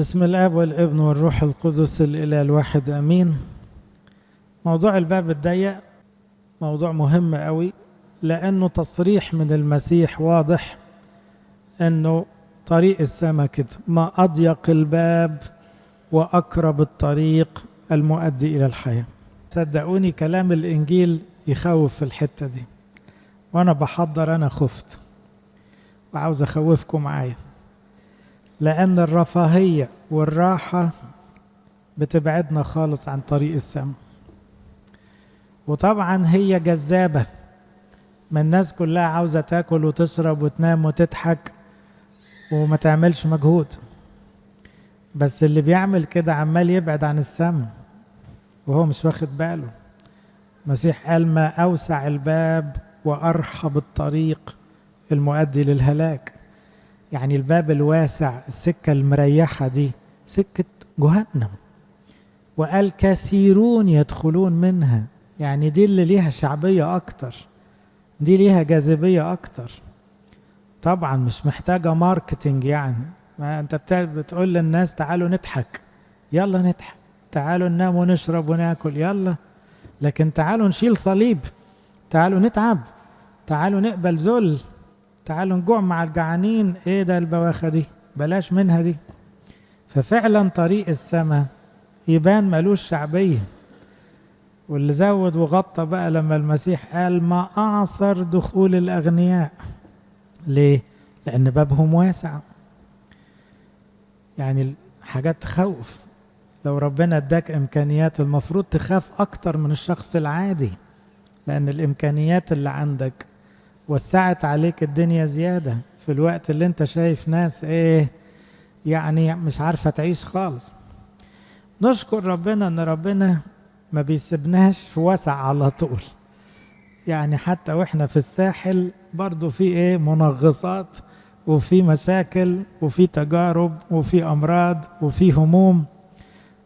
بسم الآب والابن والروح القدس الإله الواحد آمين. موضوع الباب الضيق موضوع مهم قوي لأنه تصريح من المسيح واضح إنه طريق السماء كده ما أضيق الباب وأقرب الطريق المؤدي إلى الحياة. صدقوني كلام الإنجيل يخوف في الحتة دي وأنا بحضر أنا خفت وعاوز أخوفكم معايا. لأن الرفاهية والراحة بتبعدنا خالص عن طريق السماء وطبعا هي جذابة. ما الناس كلها عاوزة تاكل وتشرب وتنام وتضحك وما تعملش مجهود. بس اللي بيعمل كده عمال يبعد عن السماء وهو مش واخد باله. المسيح قال ما أوسع الباب وأرحب الطريق المؤدي للهلاك. يعني الباب الواسع السكة المريحة دي سكة جهنم. وقال كثيرون يدخلون منها. يعني دي اللي ليها شعبية أكتر. دي ليها جاذبية أكتر. طبعا مش محتاجة ماركتينج يعني. ما أنت بتقول للناس تعالوا نضحك. يلا نضحك. تعالوا ننام ونشرب وناكل. يلا. لكن تعالوا نشيل صليب. تعالوا نتعب. تعالوا نقبل ذل. تعالوا نجوع مع الجعانين إيه ده البواخة دي؟ بلاش منها دي. ففعلا طريق السماء يبان ملوش شعبية. واللي زود وغطى بقى لما المسيح قال ما أعصر دخول الأغنياء. ليه؟ لأن بابهم واسع. يعني حاجات تخوف. لو ربنا اداك إمكانيات المفروض تخاف أكتر من الشخص العادي. لأن الإمكانيات اللي عندك وسعت عليك الدنيا زيادة في الوقت اللي انت شايف ناس إيه يعني مش عارفة تعيش خالص. نشكر ربنا ان ربنا ما بيسيبناش في وسع على طول. يعني حتى وإحنا في الساحل برضو في إيه منغصات وفي مشاكل وفي تجارب وفي أمراض وفي هموم.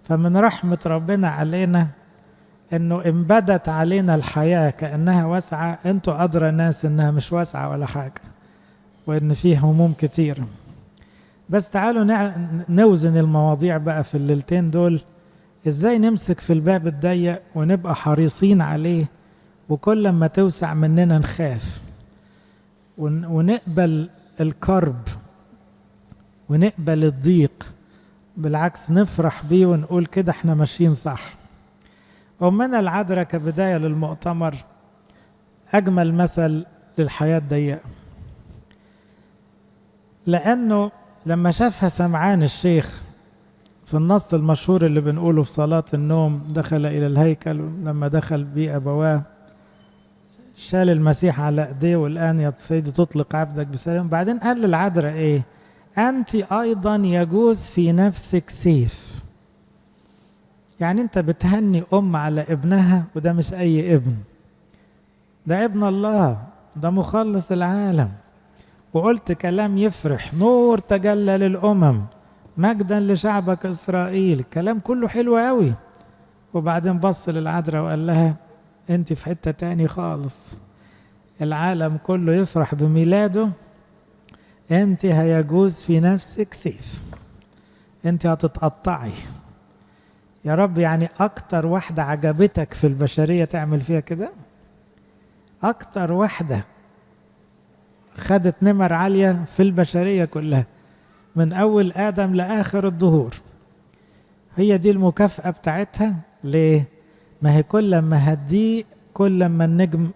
فمن رحمة ربنا علينا إنه انبدت علينا الحياة كأنها واسعة أنتوا أدرى ناس إنها مش واسعة ولا حاجة وإن فيه هموم كتير. بس تعالوا نوزن المواضيع بقى في الليلتين دول. إزاي نمسك في الباب الضيق ونبقى حريصين عليه وكل ما توسع مننا نخاف؟ ونقبل الكرب ونقبل الضيق بالعكس نفرح بيه ونقول كده إحنا ماشيين صح. أمنا العذراء كبداية للمؤتمر أجمل مثل للحياة الضيقة. لأنه لما شافها سمعان الشيخ في النص المشهور اللي بنقوله في صلاة النوم دخل إلى الهيكل لما دخل بيه أبواه شال المسيح على أيديه والآن يا سيدي تطلق عبدك بسلام. بعدين قال للعذراء إيه؟ أنت أيضا يجوز في نفسك سيف. يعني انت بتهني أم على ابنها وده مش أي ابن. ده ابن الله ده مخلص العالم. وقلت كلام يفرح نور تجلى للأمم مجدا لشعبك إسرائيل. الكلام كله حلو قوي وبعدين بص للعذراء وقال لها أنت في حتة تاني خالص. العالم كله يفرح بميلاده. أنت هيجوز في نفسك سيف. أنت هتتقطعي. يا رب يعني أكتر واحدة عجبتك في البشرية تعمل فيها كده؟ أكتر واحدة خدت نمر عالية في البشرية كلها من أول آدم لآخر الظهور. هي دي المكافأة بتاعتها. ليه؟ ما هي كل ما هتضيق كل ما النجم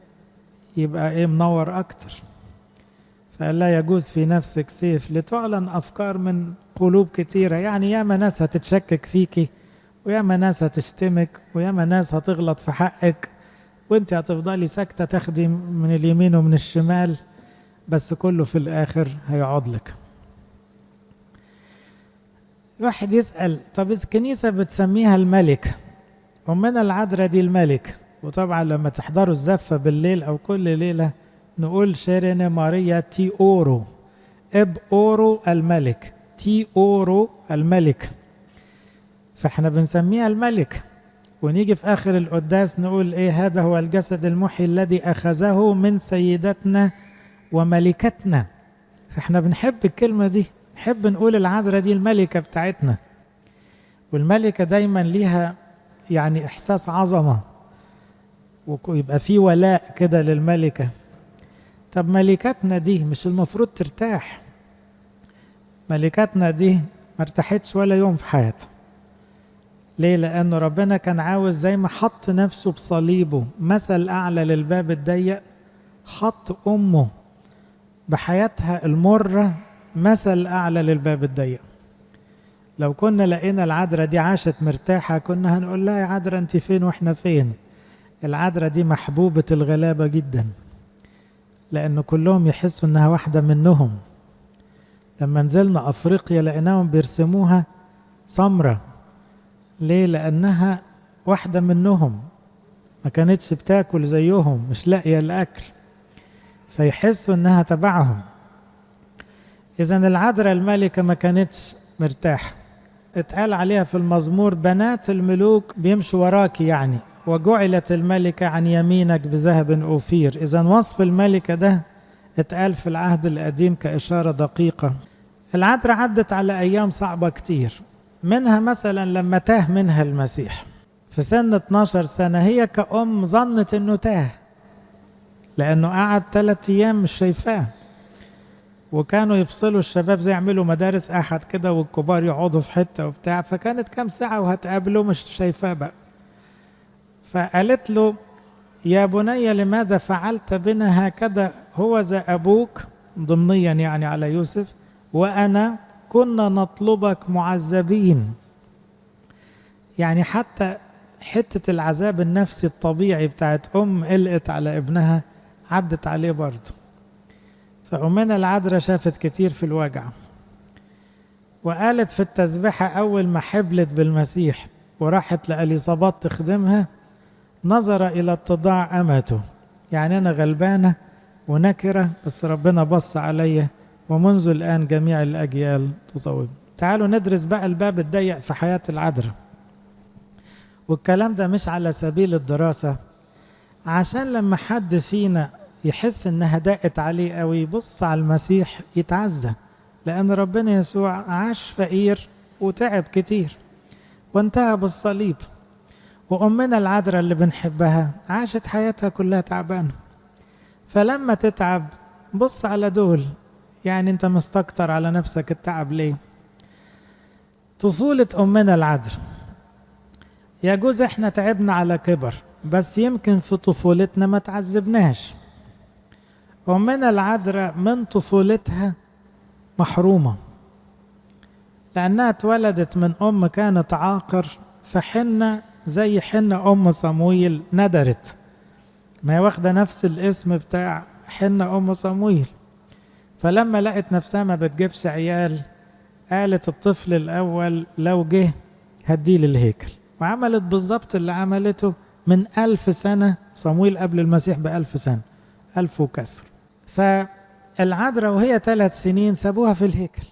يبقى إيه منور أكتر. فقال لا يجوز في نفسك سيف لتعلن أفكار من قلوب كتيرة. يعني ياما ناس هتتشكك فيكي وياما ناس هتشتمك وياما ناس هتغلط في حقك. وانت هتفضلي ساكتة تاخدي من اليمين ومن الشمال بس كله في الآخر هيقعد لك. واحد يسأل طب الكنيسه بتسميها الملكة امنا العذراء دي الملكة؟ وطبعا لما تحضروا الزفة بالليل أو كل ليلة نقول شيرين ماريا تي أورو. إب أورو الملك. تي أورو الملك. فإحنا بنسميها الملكة. ونيجي في آخر القداس نقول إيه هذا هو الجسد المحي الذي أخذه من سيدتنا وملكتنا. فإحنا بنحب الكلمة دي نحب نقول العذراء دي الملكة بتاعتنا. والملكة دايما ليها يعني إحساس عظمة ويبقى في ولاء كده للملكة. طب ملكاتنا دي مش المفروض ترتاح. ملكاتنا دي ما ارتاحتش ولا يوم في حياتها. ليه؟ لأنه ربنا كان عاوز زي ما حط نفسه بصليبه. مثل أعلى للباب الضيق حط أمه بحياتها المرة مثل أعلى للباب الضيق. لو كنا لقينا العذراء دي عاشت مرتاحة كنا هنقول لها يا عذراء أنت فين وإحنا فين؟ العذراء دي محبوبة الغلابة جدا لأن كلهم يحسوا إنها واحدة منهم. لما نزلنا أفريقيا لقيناهم بيرسموها سمرة. ليه؟ لأنها واحدة منهم. ما كانتش بتاكل زيهم مش لاقية الأكل. فيحسوا إنها تبعهم. إذا العذراء الملكة ما كانتش مرتاحة. اتقال عليها في المزمور بنات الملوك بيمشوا وراك يعني. وجعلت الملكة عن يمينك بذهب أوفير. إذا وصف الملكة ده اتقال في العهد القديم كإشارة دقيقة. العذراء عدت على أيام صعبة كتير. منها مثلا لما تاه منها المسيح. في سن 12 سنة هي كأم ظنت إنه تاه لأنه قعد ثلاثة أيام مش شايفاه. وكانوا يفصلوا الشباب زي يعملوا مدارس أحد كده والكبار يقعدوا في حتة وبتاع. فكانت كام ساعة وهتقابله مش شايفاه بقى. فقالت له يا بني لماذا فعلت بنا هكذا؟ هو ذا أبوك ضمنيا يعني على يوسف وأنا كنا نطلبك معذبين. يعني حتى حتة العذاب النفسي الطبيعي بتاعت أم قلقت على ابنها عدت عليه برضه. فأمنا العذراء شافت كتير في الوجع وقالت في التسبيحة أول ما حبلت بالمسيح وراحت لأليصابات تخدمها نظر إلى اتضاع أمته. يعني أنا غلبانة ونكرة بس ربنا بص عليا ومنذ الآن جميع الأجيال تطوب. تعالوا ندرس بقى الباب الضيق في حياة العذراء. والكلام ده مش على سبيل الدراسة عشان لما حد فينا يحس إنها ضاقت عليه قوي يبص على المسيح يتعزى لأن ربنا يسوع عاش فقير وتعب كتير وانتهى بالصليب. وأمنا العذراء اللي بنحبها عاشت حياتها كلها تعبانة. فلما تتعب بص على دول يعني انت مستكتر على نفسك التعب ليه؟ طفولة أمنا العذراء يجوز إحنا تعبنا على كبر بس يمكن في طفولتنا ما تعذبناش. أمنا العذراء من طفولتها محرومة. لأنها اتولدت من أم كانت عاقر فحنة زي حنة أم صمويل ندرت. ما هي واخدة نفس الاسم بتاع حنة أم صمويل. فلما لقت نفسها ما بتجيبش عيال قالت الطفل الأول لو جه هديه للهيكل. وعملت بالظبط اللي عملته من ألف سنة صمويل قبل المسيح بألف سنة ألف وكسر. فالعذراء وهي ثلاث سنين سابوها في الهيكل.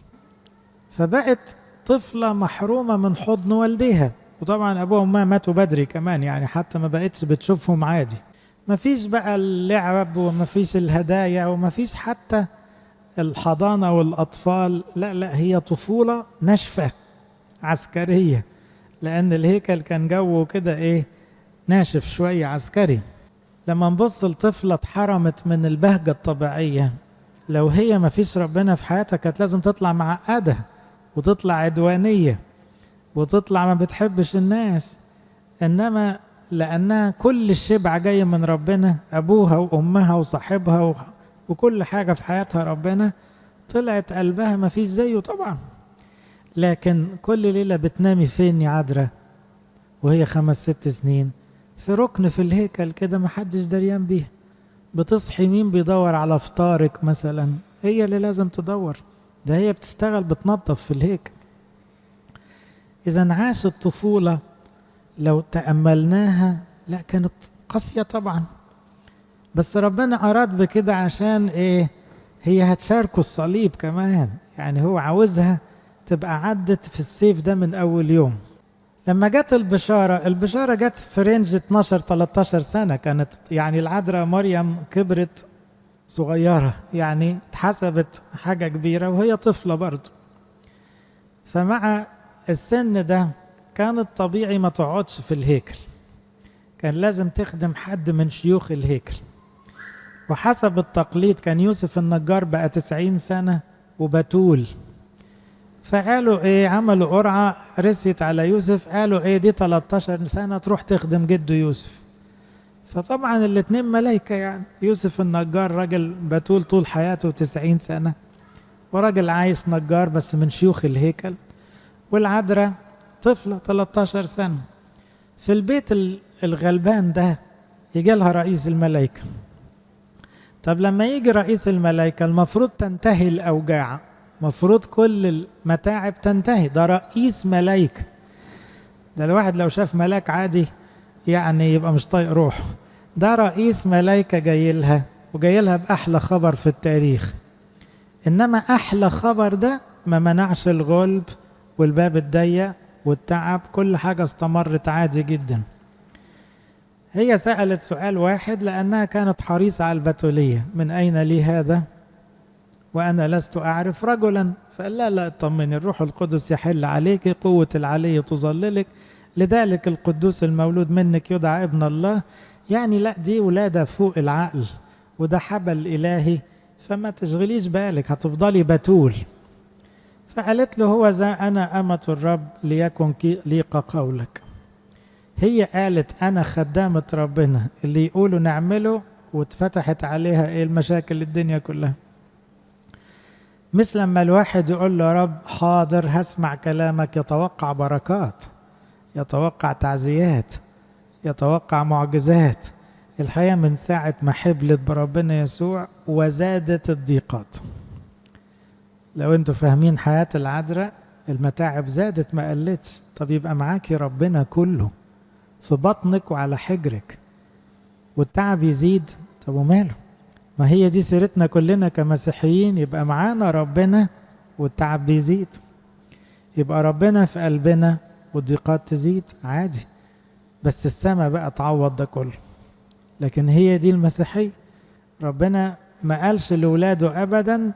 فبقت طفلة محرومة من حضن والديها. وطبعا أبوها وأمها ماتوا بدري كمان يعني حتى ما بقتش بتشوفهم عادي. ما فيش بقى اللعب وما فيش الهدايا وما فيش حتى الحضانة والأطفال لا لا هي طفولة ناشفة عسكرية لأن الهيكل كان جوه كده إيه ناشف شوية عسكري. لما نبص لطفلة اتحرمت من البهجة الطبيعية لو هي ما فيش ربنا في حياتها كانت لازم تطلع معقدة وتطلع عدوانية وتطلع ما بتحبش الناس. إنما لأنها كل الشبع جاي من ربنا أبوها وأمها وصاحبها وكل حاجة في حياتها ربنا طلعت قلبها ما فيش زيه طبعا. لكن كل ليلة بتنامي فين يا عذراء؟ وهي خمس ست سنين في ركن في الهيكل كده ما حدش دريان بيه. بتصحي مين بيدور على فطارك مثلا؟ هي اللي لازم تدور. ده هي بتشتغل بتنظف في الهيكل. إذا عاشت طفولة لو تأملناها لا كانت قاسية طبعا. بس ربنا أراد بكده عشان إيه؟ هي هتشاركه الصليب كمان. يعني هو عاوزها تبقى عدت في السيف ده من أول يوم. لما جت البشارة البشارة جت في رينج 12 13 سنة. كانت يعني العذراء مريم كبرت صغيرة. يعني اتحسبت حاجة كبيرة وهي طفلة برضه فمع السن ده كان الطبيعي ما تقعدش في الهيكل. كان لازم تخدم حد من شيوخ الهيكل. وحسب التقليد كان يوسف النجار بقى تسعين سنة وبتول. فقالوا إيه عملوا قرعة رسيت على يوسف قالوا إيه دي 13 سنة تروح تخدم جده يوسف. فطبعا الاتنين ملايكة يعني. يوسف النجار راجل بتول طول حياته 90 سنة وراجل عايش نجار بس من شيوخ الهيكل. والعذراء طفلة 13 سنة. في البيت الغلبان ده يجي لها رئيس الملائكة. طب لما يجي رئيس الملائكة المفروض تنتهي الأوجاع. مفروض كل المتاعب تنتهي. ده رئيس ملائكة. ده الواحد لو شاف ملاك عادي يعني يبقى مش طايق روحه. ده رئيس ملائكة جاي لها وجاي لها بأحلى خبر في التاريخ. إنما أحلى خبر ده ما منعش الغلب والباب الضيق والتعب كل حاجة استمرت عادي جدا. هي سألت سؤال واحد لأنها كانت حريصة على البتولية. من أين لي هذا؟ وأنا لست أعرف رجلا. فقال لا لا اطمني. الروح القدس يحل عليك قوة العلي تظللك. لذلك القدوس المولود منك يدعى ابن الله. يعني لا دي ولادة فوق العقل. وده حبل إلهي. فما تشغليش بالك هتفضلي بتول. فقالت له هو ذا أنا أمة الرب ليكن ليق قولك. هي قالت أنا خدامة ربنا اللي يقولوا نعمله واتفتحت عليها إيه المشاكل الدنيا كلها. مش لما الواحد يقول له يا رب حاضر هسمع كلامك يتوقع بركات يتوقع تعزيات يتوقع معجزات. الحقيقة من ساعة ما حبلت بربنا يسوع وزادت الضيقات. لو أنتوا فاهمين حياة العذراء المتاعب زادت ما قلتش. طب يبقى معاكي ربنا كله. في بطنك وعلى حجرك والتعب يزيد. طب وماله؟ ما هي دي سيرتنا كلنا كمسيحيين يبقى معانا ربنا والتعب بيزيد. يبقى ربنا في قلبنا والضيقات تزيد. عادي. بس السماء بقى تعوض ده كله. لكن هي دي المسيحية. ربنا ما قالش لولاده أبدا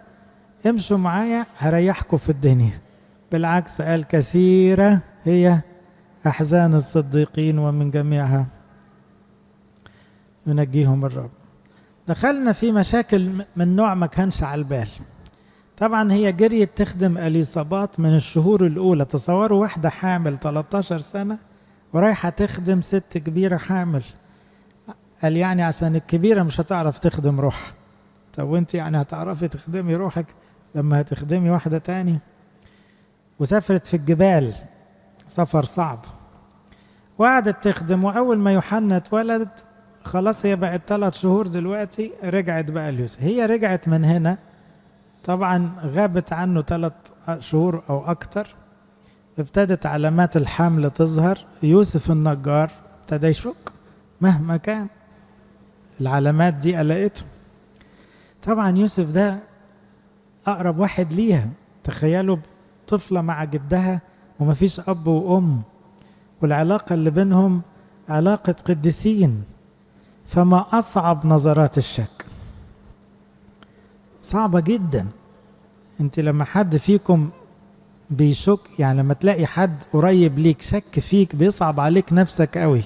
امشوا معايا هريحكم في الدنيا. بالعكس قال كثيرة هي أحزان الصديقين ومن جميعها. ينجيهم الرب. دخلنا في مشاكل من نوع ما كانش على البال. طبعا هي جريت تخدم إليصابات من الشهور الأولى. تصوروا واحدة حامل 13 سنة ورايحة تخدم ست كبيرة حامل. قال يعني عشان الكبيرة مش هتعرف تخدم روحها. طب وانت يعني هتعرفي تخدمي روحك لما هتخدمي واحدة تاني؟ وسافرت في الجبال. سفر صعب. وقعدت تخدم واول ما يوحنا اتولد خلاص هي بقت ثلاث شهور دلوقتي رجعت بقى ليوسف هي رجعت من هنا طبعا غابت عنه ثلاث شهور أو أكتر. ابتدت علامات الحمل تظهر. يوسف النجار ابتدى يشك مهما كان. العلامات دي قلقته. طبعا يوسف ده أقرب واحد ليها. تخيلوا طفلة مع جدها ومفيش أب وأم والعلاقة اللي بينهم علاقة قديسين فما أصعب نظرات الشك. صعبة جدا. أنت لما حد فيكم بيشك يعني لما تلاقي حد قريب ليك شك فيك بيصعب عليك نفسك قوي.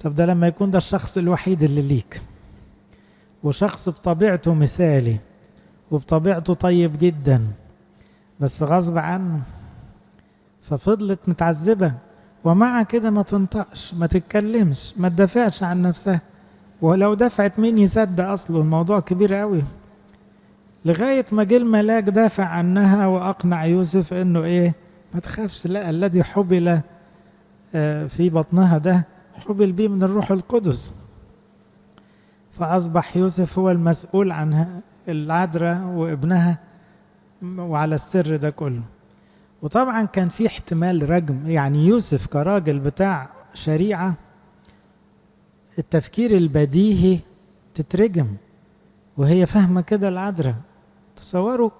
طب ده لما يكون ده الشخص الوحيد اللي ليك. وشخص بطبيعته مثالي وبطبيعته طيب جدا. بس غصب عنه ففضلت متعذبة. ومع كده ما تنطقش ما تتكلمش ما تدافعش عن نفسها. ولو دفعت مين يصدق أصله؟ الموضوع كبير قوي لغاية ما جه الملاك دافع عنها وأقنع يوسف إنه إيه؟ ما تخافش لا الذي حبل في بطنها ده حبل بيه من الروح القدس. فأصبح يوسف هو المسؤول عن العذراء وابنها وعلى السر ده كله. وطبعا كان في احتمال رجم يعني يوسف كراجل بتاع شريعة التفكير البديهي تترجم وهي فاهمة كده العذراء. تصوروا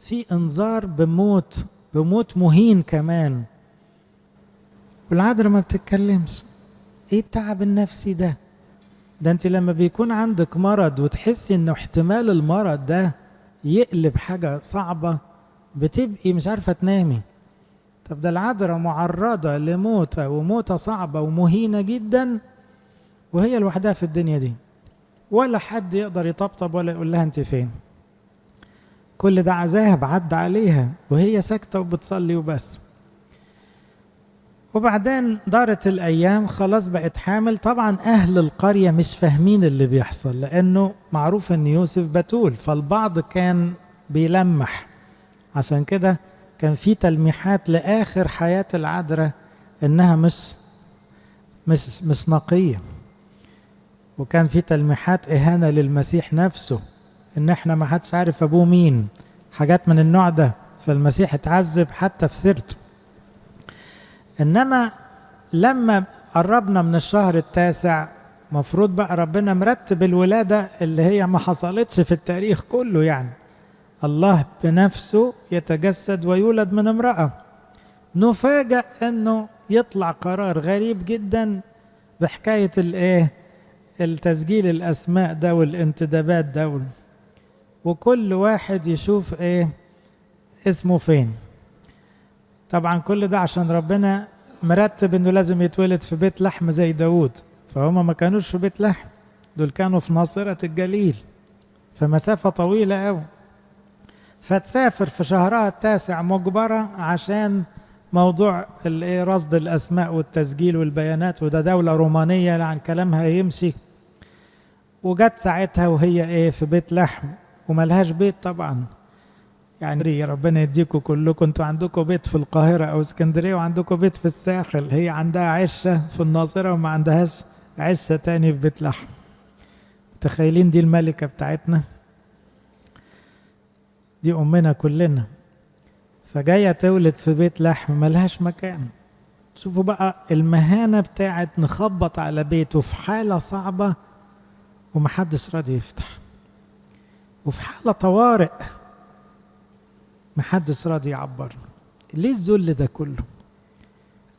في انذار بموت بموت مهين كمان. والعذراء ما بتتكلمش. إيه التعب النفسي ده؟ ده انت لما بيكون عندك مرض وتحسي إنه احتمال المرض ده يقلب حاجة صعبة بتبقي مش عارفة تنامي. طب ده العذراء معرضة لموتة وموتة صعبة ومهينة جدا وهي لوحدها في الدنيا دي. ولا حد يقدر يطبطب ولا يقول لها أنت فين. كل ده عذاب عدى عليها وهي ساكتة وبتصلي وبس. وبعدين دارت الأيام خلاص بقت حامل. طبعا أهل القرية مش فاهمين اللي بيحصل لأنه معروف أن يوسف بتول فالبعض كان بيلمح. عشان كده كان في تلميحات لآخر حياة العذراء إنها مش مش مش نقية وكان في تلميحات إهانة للمسيح نفسه إن إحنا ما حدش عارف أبوه مين. حاجات من النوع ده فالمسيح اتعذب حتى في سيرته. إنما لما قربنا من الشهر التاسع مفروض بقى ربنا مرتب الولادة اللي هي ما حصلتش في التاريخ كله يعني. الله بنفسه يتجسد ويولد من امرأة. نفاجأ أنه يطلع قرار غريب جدا بحكاية الإيه؟ التسجيل الأسماء ده والانتدابات ده وكل واحد يشوف إيه؟ اسمه فين. طبعا كل ده عشان ربنا مرتب إنه لازم يتولد في بيت لحم زي داود. فهم ما كانوش في بيت لحم دول كانوا في ناصرة الجليل. فمسافة طويلة قوي فتسافر في شهرها التاسع مجبرة عشان موضوع رصد الأسماء والتسجيل والبيانات وده دولة رومانية عن كلامها يمشي وجت ساعتها وهي إيه في بيت لحم وملهاش بيت طبعا. يعني ربنا يديكم كلكم. أنتوا عندكم بيت في القاهرة أو اسكندرية وعندكم بيت في الساحل. هي عندها عشة في الناصرة وما عندهاش عشة تاني في بيت لحم. متخيلين دي الملكة بتاعتنا؟ دي أمنا كلنا. فجاية تولد في بيت لحم ملهاش مكان. شوفوا بقى المهانة بتاعت نخبط على بيته في حالة صعبة ومحدش راضي يفتح. وفي حالة طوارئ محدش راضي يعبر. ليه الذل ده كله؟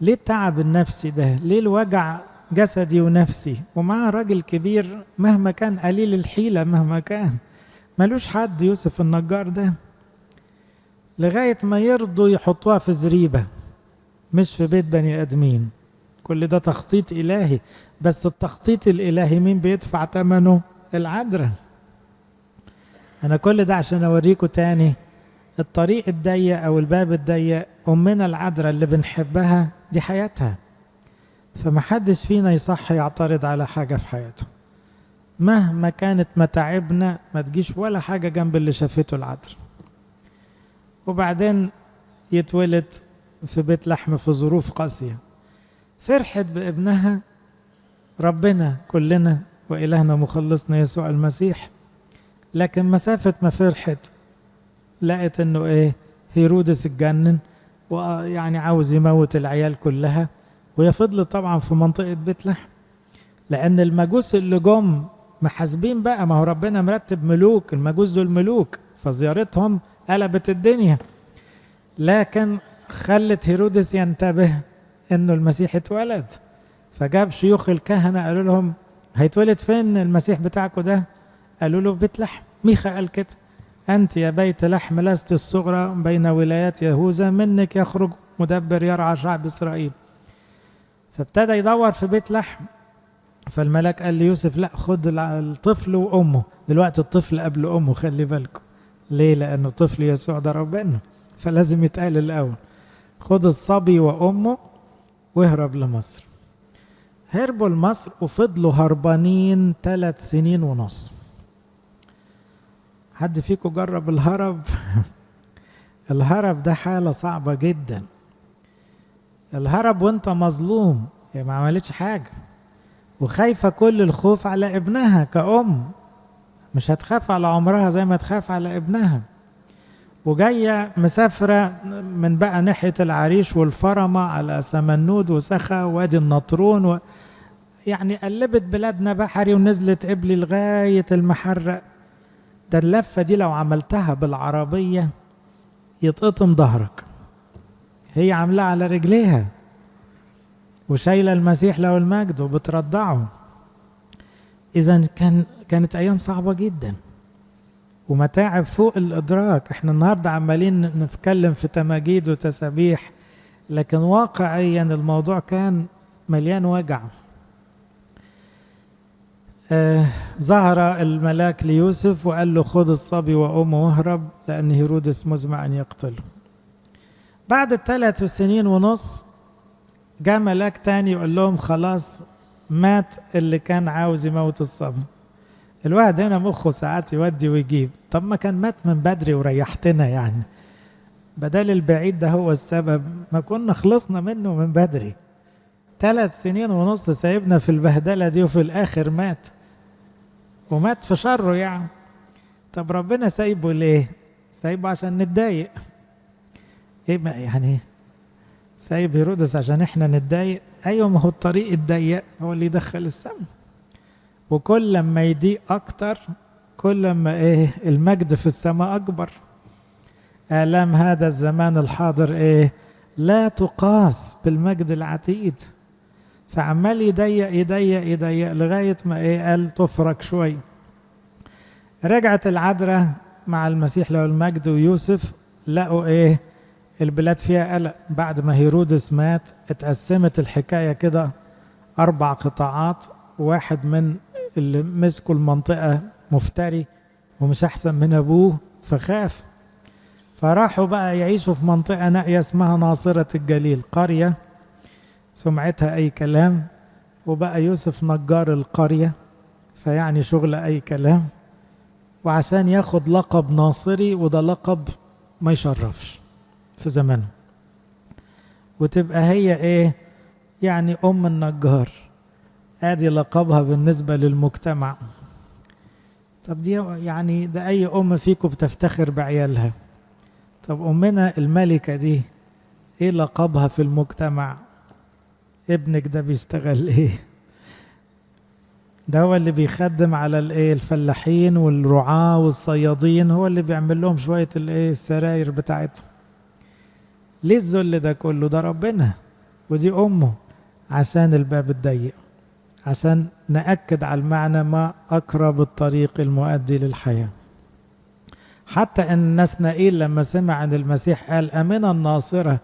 ليه التعب النفسي ده؟ ليه الوجع جسدي ونفسي؟ ومعاه راجل كبير مهما كان قليل الحيلة مهما كان. ملوش حد يوسف النجار ده. لغاية ما يرضوا يحطوها في زريبة مش في بيت بني آدمين. كل ده تخطيط إلهي بس التخطيط الإلهي مين بيدفع ثمنه العذراء أنا كل ده عشان أوريكم تاني الطريق الضيق أو الباب الضيق أمنا العذراء اللي بنحبها دي حياتها. فمحدش فينا يصح يعترض على حاجة في حياته. مهما كانت متاعبنا ما تجيش ولا حاجة جنب اللي شافته العذراء وبعدين يتولد في بيت لحم في ظروف قاسية. فرحت بابنها ربنا كلنا وإلهنا مخلصنا يسوع المسيح. لكن مسافة ما فرحت لقت إنه إيه هيرودس اتجنن ويعني عاوز يموت العيال كلها. وهي فضلت طبعا في منطقة بيت لحم. لأن المجوس اللي جم محاسبين بقى. ما هو ربنا مرتب ملوك المجوس دول ملوك فزيارتهم قلبت الدنيا. لكن خلت هيرودس ينتبه إنه المسيح اتولد. فجاب شيوخ الكهنة قالوا لهم هيتولد فين المسيح بتاعكم ده؟ قالوا له في بيت لحم. ميخا قال كده. أنت يا بيت لحم لست الصغرى بين ولايات يهوذا منك يخرج مدبر يرعى شعب إسرائيل. فابتدى يدور في بيت لحم. فالملاك قال ليوسف لا خد الطفل وأمه. دلوقتي الطفل قبل أمه خلي بالكم. ليه؟ لأنه طفل يسوع ده ربنا فلازم يتقال الأول. خد الصبي وأمه واهرب لمصر. هربوا لمصر وفضلوا هربانين ثلاث سنين ونص. حد فيكم جرب الهرب؟ الهرب ده حالة صعبة جدا. الهرب وأنت مظلوم. يعني ما عملتش حاجة. وخايفة كل الخوف على ابنها كأم. مش هتخاف على عمرها زي ما تخاف على ابنها. وجاية مسافرة من بقى ناحية العريش والفرمة على سمنود وسخا وادي النطرون و... يعني قلبت بلادنا بحري ونزلت قبلي لغاية المحرق. ده اللفة دي لو عملتها بالعربية يتقطم ظهرك. هي عاملاها على رجليها. وشايلة المسيح له المجد وبترضعه. إذا كان كانت أيام صعبة جدا. ومتاعب فوق الإدراك. إحنا النهاردة عمالين نتكلم في تماجيد وتسابيح. لكن واقعيا الموضوع كان مليان وجع. آه ظهر الملاك ليوسف وقال له خذ الصبي وأمه واهرب لأن هيرودس مزمع أن يقتله. بعد الثلاث سنين ونص جاء ملاك تاني يقول لهم خلاص مات اللي كان عاوز يموت الصبي الواحد هنا مخه ساعات يودي ويجيب. طب ما كان مات من بدري وريحتنا يعني. بدل البعيد ده هو السبب. ما كنا خلصنا منه من بدري. ثلاث سنين ونص سايبنا في البهدلة دي وفي الآخر مات. ومات في شره يعني. طب ربنا سايبه ليه؟ سايبه عشان نتضايق. إيه يعني سايب هيرودس عشان إحنا نتضايق. أيوه ما هو الطريق الضيق هو اللي يدخل السم. وكل لما يضيق أكتر كل لما إيه المجد في السماء أكبر. آلام هذا الزمان الحاضر إيه لا تقاس بالمجد العتيد. فعمال يضيق يضيق يضيق لغاية ما إيه قال تفرك شوي. رجعت العذراء مع المسيح له المجد ويوسف لقوا إيه البلاد فيها قلق بعد ما هيرودس مات اتقسمت الحكاية كده أربع قطاعات واحد من اللي مسكوا المنطقة مفتري ومش أحسن من أبوه فخاف. فراحوا بقى يعيشوا في منطقة نائية اسمها ناصرة الجليل قرية سمعتها أي كلام وبقى يوسف نجار القرية فيعني شغل أي كلام وعشان ياخد لقب ناصري وده لقب ما يشرفش. في زمانه. وتبقى هي إيه؟ يعني أم النجار. آدي لقبها بالنسبة للمجتمع. طب دي يعني ده أي أم فيكم بتفتخر بعيالها؟ طب أمنا الملكة دي إيه لقبها في المجتمع؟ ابنك ده بيشتغل إيه؟ ده هو اللي بيخدم على الإيه؟ الفلاحين والرعاة والصيادين هو اللي بيعمل لهم شوية الإيه؟ السراير بتاعتهم. ليه الذل ده كله ده ربنا. ودي أمه عشان الباب الضيق عشان نأكد على المعنى ما أقرب الطريق المؤدي للحياة. حتى أن نسنائيل لما سمع عن المسيح قال أمنا الناصرة؟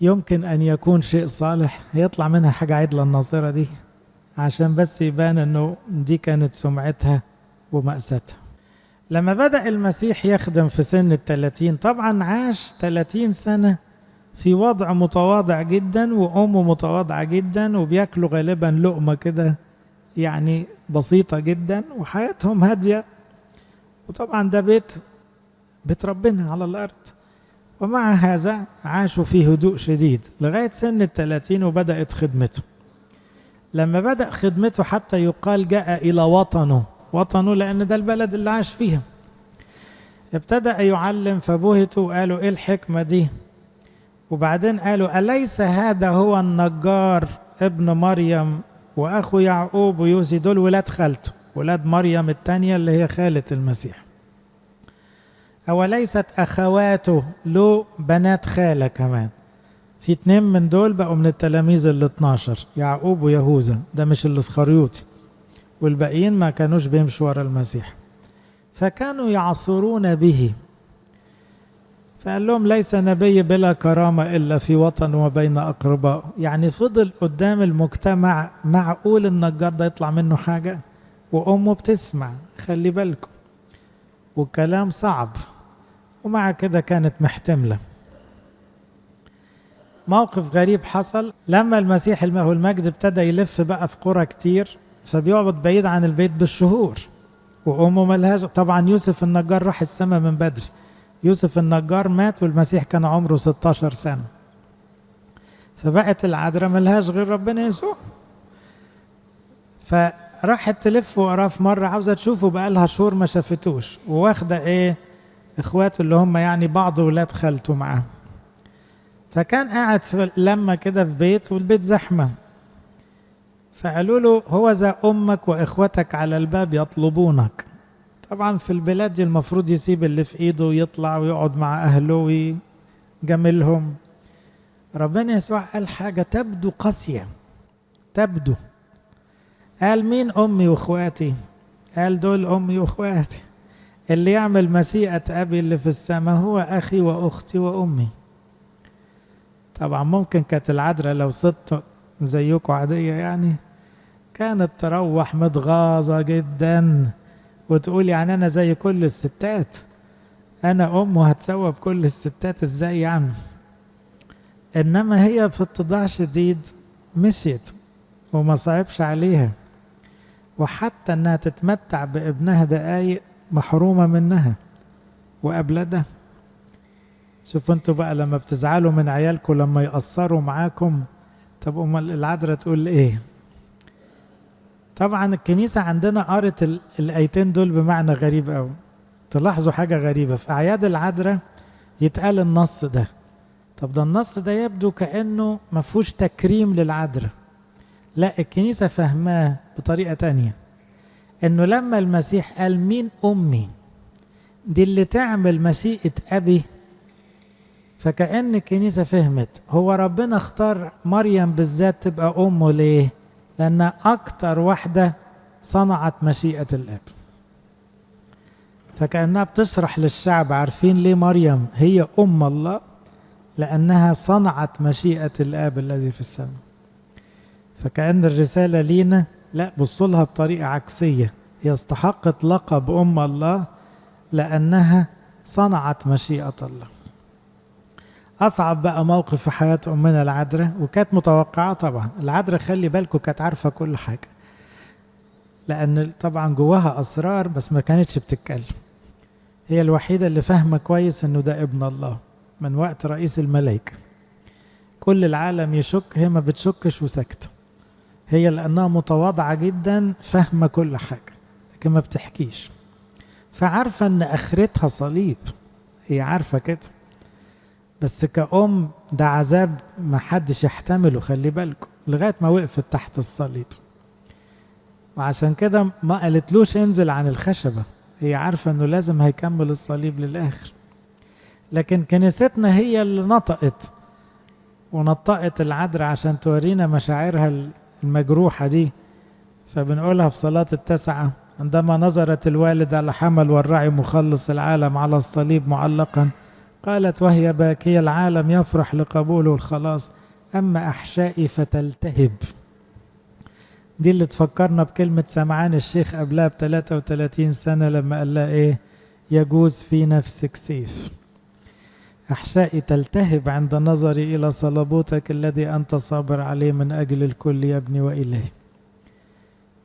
يمكن أن يكون شيء صالح يطلع منها حاجة عدلة الناصرة دي عشان بس يبان أنه دي كانت سمعتها ومأساتها لما بدأ المسيح يخدم في سن الثلاثين طبعا عاش ثلاثين سنة في وضع متواضع جدا وأمه متواضعة جدا وبياكلوا غالبا لقمة كده يعني بسيطة جدا وحياتهم هادية. وطبعا ده بيت بيت ربنا على الأرض. ومع هذا عاشوا في هدوء شديد لغاية سن الثلاثين وبدأت خدمته. لما بدأ خدمته حتى يقال جاء إلى وطنه. وطنه لأن ده البلد اللي عاش فيها. ابتدأ يعلم فبهتوا وقالوا إيه الحكمة دي؟ وبعدين قالوا أليس هذا هو النجار ابن مريم وأخو يعقوب ويوسي دول ولاد خالته ولاد مريم الثانية اللي هي خالة المسيح. أوليست أخواته له بنات خالة كمان. في اتنين من دول بقوا من التلاميذ ال 12 يعقوب ويهوذا. ده مش الإسخريوطي. والباقيين ما كانوش بيمشوا ورا المسيح. فكانوا يعصرون به. فقال لهم ليس نبي بلا كرامة إلا في وطن وبين أقرباء. يعني فضل قدام المجتمع معقول النجار ده يطلع منه حاجة؟ وأمه بتسمع خلي بالكم. والكلام صعب. ومع كده كانت محتملة. موقف غريب حصل. لما المسيح المجد ابتدى يلف بقى في قرى كتير فبيقعد بعيد عن البيت بالشهور. وأمه ملهاش طبعا يوسف النجار راح السماء من بدري. يوسف النجار مات والمسيح كان عمره 16 سنة. فبقت العذراء ملهاش غير ربنا يسوع. فراحت تلف وراه في مرة عاوزة تشوفه بقالها شهور ما شافتوش. وواخدة إيه؟ إخواته اللي هم يعني بعض ولاد خالته معاه فكان قاعد في لما كده في بيت والبيت زحمة. فقالوا له هو ذا أمك وإخوتك على الباب يطلبونك. طبعا في البلاد دي المفروض يسيب اللي في إيده ويطلع ويقعد مع أهله ويجاملهم. ربنا يسوع قال حاجة تبدو قاسية. تبدو. قال مين أمي وإخواتي؟ قال دول أمي وإخواتي. اللي يعمل مشيئه أبي اللي في السماء هو أخي وأختي وأمي. طبعا ممكن كانت العذراء لو ست زيكم عادية يعني. كانت تروح متغاظة جدا. وتقول يعني أنا زي كل الستات. أنا أم وهتسوى بكل الستات إزاي يعني؟ إنما هي في اتضاع شديد مشيت وما صعبش عليها. وحتى إنها تتمتع بابنها دقايق محرومة منها. وقبل ده شوفوا أنتوا بقى لما بتزعلوا من عيالكم لما يقصروا معاكم. طب أمال العذراء تقول إيه؟ طبعا الكنيسة عندنا قرت الآيتين دول بمعنى غريب قوي تلاحظوا حاجة غريبة. في أعياد العذراء يتقال النص ده. طب ده النص ده يبدو كأنه ما فيهوش تكريم للعذراء. لا الكنيسة فهماه بطريقة تانية. إنه لما المسيح قال مين أمي؟ دي اللي تعمل مشيئة أبي. فكأن الكنيسة فهمت. هو ربنا اختار مريم بالذات تبقى أمه ليه؟ لانها أكتر واحدة صنعت مشيئة الآب. فكأنها بتشرح للشعب عارفين ليه مريم هي أم الله؟ لأنها صنعت مشيئة الآب الذي في السماء. فكأن الرسالة لينا لا بصوا لها بطريقة عكسية. هي استحقت لقب أم الله لأنها صنعت مشيئة الله. أصعب بقى موقف في حياة أمنا العذراء وكانت متوقعة طبعا. العذراء خلي بالكم كانت عارفة كل حاجة. لأن طبعا جواها أسرار بس ما كانتش بتتكلم. هي الوحيدة اللي فاهمة كويس إنه ده ابن الله من وقت رئيس الملائكة. كل العالم يشك هي ما بتشكش وساكتة. هي لأنها متواضعة جدا فاهمة كل حاجة لكن ما بتحكيش. فعارفة إن آخرتها صليب. هي عارفة كده. بس كأم ده عذاب ما حدش يحتمله خلي بالكم لغاية ما وقفت تحت الصليب. وعشان كده ما قالتلوش انزل عن الخشبة هي عارفة إنه لازم هيكمل الصليب للآخر. لكن كنيستنا هي اللي نطقت ونطقت العذراء عشان تورينا مشاعرها المجروحة دي. فبنقولها في صلاة التسعة عندما نظرت الوالدة لحمل والرعي مخلص العالم على الصليب معلقا قالت وهي باكية العالم يفرح لقبوله الخلاص أما أحشائي فتلتهب. دي اللي تفكرنا بكلمة سمعان الشيخ قبلها ب 33 سنة لما قال لها إيه؟ يجوز في نفسك سيف. أحشائي تلتهب عند نظري إلى صلبوتك الذي أنت صابر عليه من أجل الكل يا ابني وإليه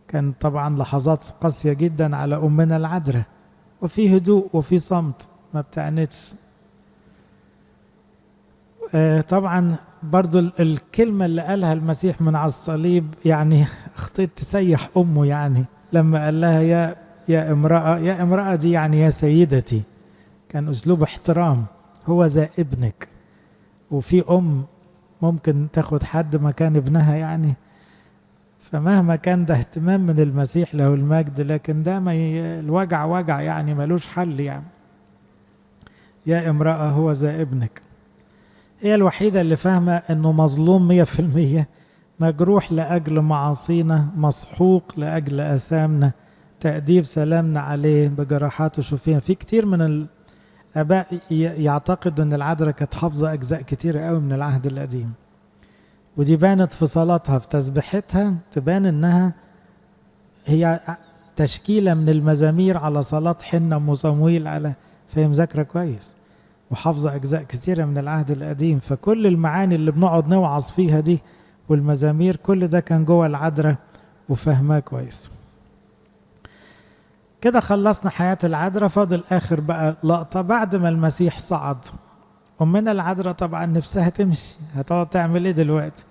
كان طبعا لحظات قاسية جدا على أمنا العذراء وفي هدوء وفي صمت ما بتعنتش. طبعا برضو الكلمة اللي قالها المسيح من على الصليب يعني اخطيت تسيح أمه يعني لما قال لها يا يا امرأة يا امرأة دي يعني يا سيدتي كان أسلوب احترام هو ذا ابنك. وفي أم ممكن تاخد حد مكان ابنها يعني. فمهما كان ده اهتمام من المسيح له المجد لكن ده ما. الوجع وجع يعني ملوش حل يعني. يا امرأة هو ذا ابنك. هي الوحيدة اللي فاهمة إنه مظلوم مية في المية مجروح لأجل معاصينا مسحوق لأجل أثامنا تأديب سلامنا عليه بجراحاته شوفين في كتير من الآباء يعتقدوا أن العذراء كانت حافظة أجزاء كتيرة قوي من العهد القديم. ودي بانت في صلاتها في تسبيحتها تبان إنها هي تشكيلة من المزامير على صلاة حنة أم صمويل على فهي مذاكرة كويس. وحافظة أجزاء كثيرة من العهد القديم. فكل المعاني اللي بنقعد نوعظ فيها دي والمزامير كل ده كان جوه العذراء وفهماه كويس. كده خلصنا حياة العذراء. فاضل آخر بقى لقطة بعد ما المسيح صعد. أمنا العذراء طبعا نفسها تمشي. هتقعد تعمل إيه دلوقتي؟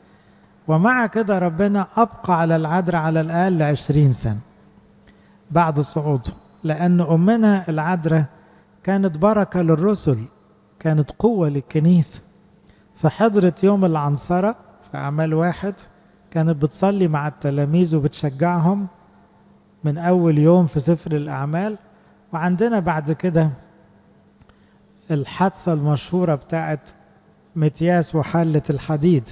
ومع كده ربنا أبقى على العذراء على الأقل عشرين سنة بعد صعوده. لأن أمنا العذراء كانت بركة للرسل. كانت قوة للكنيسة. فحضرت يوم العنصرة في أعمال واحد كانت بتصلي مع التلاميذ وبتشجعهم من أول يوم في سفر الأعمال. وعندنا بعد كده الحادثة المشهورة بتاعت متياس وحلة الحديد.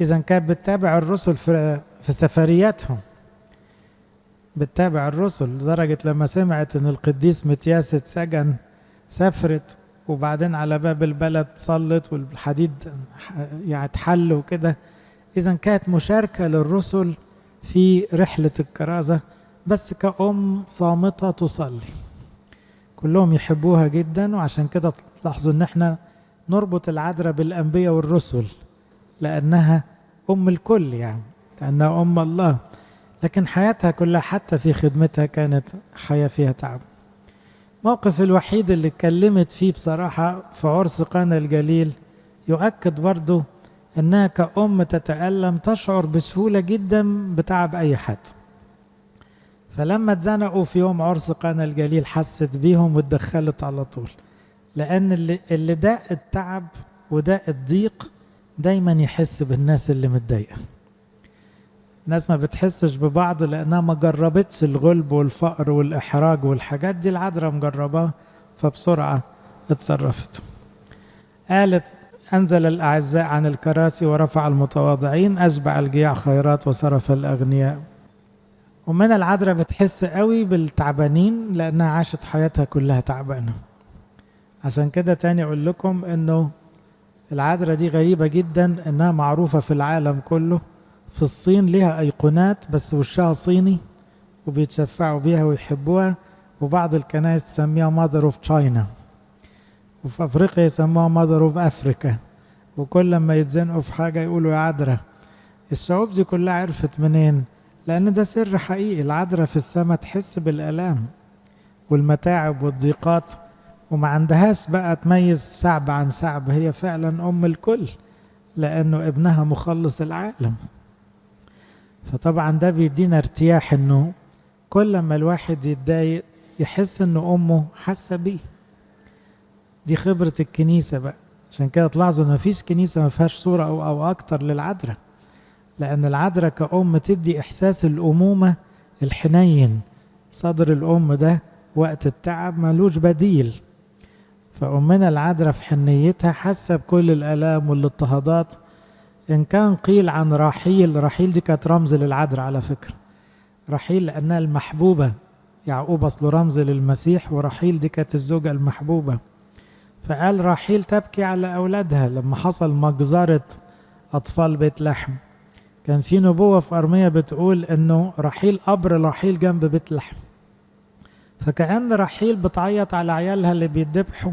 إذا كانت بتتابع الرسل في, في سفرياتهم. بتتابع الرسل لدرجة لما سمعت إن القديس متياس اتسجن سافرت وبعدين على باب البلد صلت والحديد يعني اتحل وكده. إذا كانت مشاركة للرسل في رحلة الكرازة بس كأم صامتة تصلي. كلهم يحبوها جدا وعشان كده تلاحظوا إن إحنا نربط العذراء بالأنبياء والرسل لأنها أم الكل يعني لأنها أم الله. لكن حياتها كلها حتى في خدمتها كانت حياة فيها تعب. موقف الوحيد اللي اتكلمت فيه بصراحة في عرس قانا الجليل يؤكد برضو إنها كأم تتألم تشعر بسهولة جدا بتعب أي حد. فلما اتزنقوا في يوم عرس قانا الجليل حست بيهم واتدخلت على طول لأن اللي, اللي داق التعب وداق الضيق دايما يحس بالناس اللي متضايقة. الناس ما بتحسش ببعض لأنها ما جربتش الغلب والفقر والإحراج والحاجات دي العذراء مجرباها فبسرعة اتصرفت. قالت أنزل الأعزاء عن الكراسي ورفع المتواضعين أشبع الجياع خيرات وصرف الأغنياء. ومن العذراء بتحس قوي بالتعبانين لأنها عاشت حياتها كلها تعبانة. عشان كده تاني أقول لكم إنه العذراء دي غريبة جدا إنها معروفة في العالم كله. في الصين ليها أيقونات بس وشها صيني وبيتشفعوا بيها ويحبوها. وبعض الكنائس تسميها Mother of China وفي أفريقيا يسموها Mother of Africa وكل لما يتزنقوا في حاجة يقولوا يا عذراء الشعوب دي كلها عرفت منين؟ لأن ده سر حقيقي. العذراء في السماء تحس بالآلام والمتاعب والضيقات. وما عندهاش بقى تميز شعب عن شعب. هي فعلا أم الكل لأنه ابنها مخلص العالم. فطبعا ده بيدينا ارتياح إنه كل ما الواحد يتضايق يحس ان أمه حاسة بيه. دي خبرة الكنيسة بقى. عشان كده تلاحظوا ان مفيش كنيسة ما فيهاش صورة أو أو أكتر للعذراء. لأن العذراء كأم تدي إحساس الأمومة الحنين. صدر الأم ده وقت التعب ملوش بديل. فأمنا العذراء في حنيتها حاسة بكل الآلام والإضطهادات إن كان قيل عن رحيل رحيل دي كانت رمز للعذراء على فكرة. رحيل لأنها المحبوبة. يعقوب أصله رمز للمسيح ورحيل دي كانت الزوجة المحبوبة. فقال رحيل تبكي على أولادها. لما حصل مجزرة أطفال بيت لحم. كان في نبوة في أرمية بتقول إنه رحيل قبر رحيل جنب بيت لحم. فكأن رحيل بتعيط على عيالها اللي بيدبحوا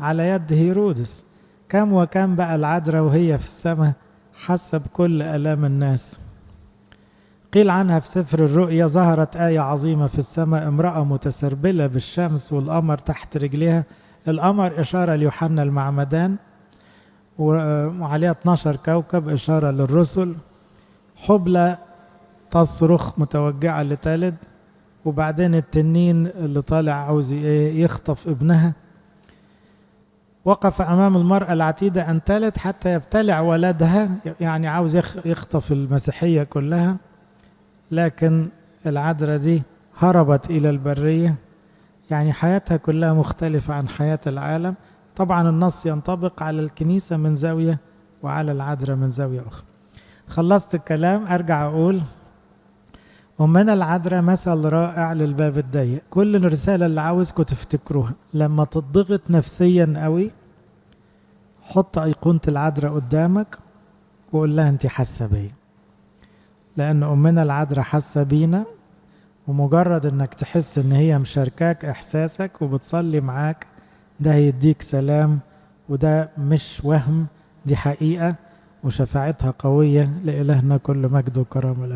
على يد هيرودس. كم وكم بقى العذراء وهي في السماء. حاسة بكل آلام الناس. قيل عنها في سفر الرؤيا ظهرت آية عظيمة في السماء امرأة متسربلة بالشمس والقمر تحت رجليها. القمر إشارة ليوحنا المعمدان وعليها 12 كوكب إشارة للرسل. حبلى تصرخ متوجعة لتلد وبعدين التنين اللي طالع عاوز يخطف ابنها. وقف أمام المرأة العتيدة أن تلد حتى يبتلع ولدها يعني عاوز يخطف المسيحية كلها. لكن العذراء دي هربت إلى البرية. يعني حياتها كلها مختلفة عن حياة العالم. طبعا النص ينطبق على الكنيسة من زاوية وعلى العذراء من زاوية أخرى. خلصت الكلام أرجع أقول أمنا العذراء مثل رائع للباب الضيق. كل الرسالة اللي عاوزكم تفتكروها. لما تضغط نفسيا قوي حط أيقونة العذراء قدامك وقول لها أنت حاسة بيا. لأن أمنا العذراء حاسة بينا ومجرد إنك تحس إن هي مشاركاك إحساسك وبتصلي معاك ده هيديك سلام وده مش وهم دي حقيقة وشفاعتها قوية لإلهنا كل مجد وكرامة.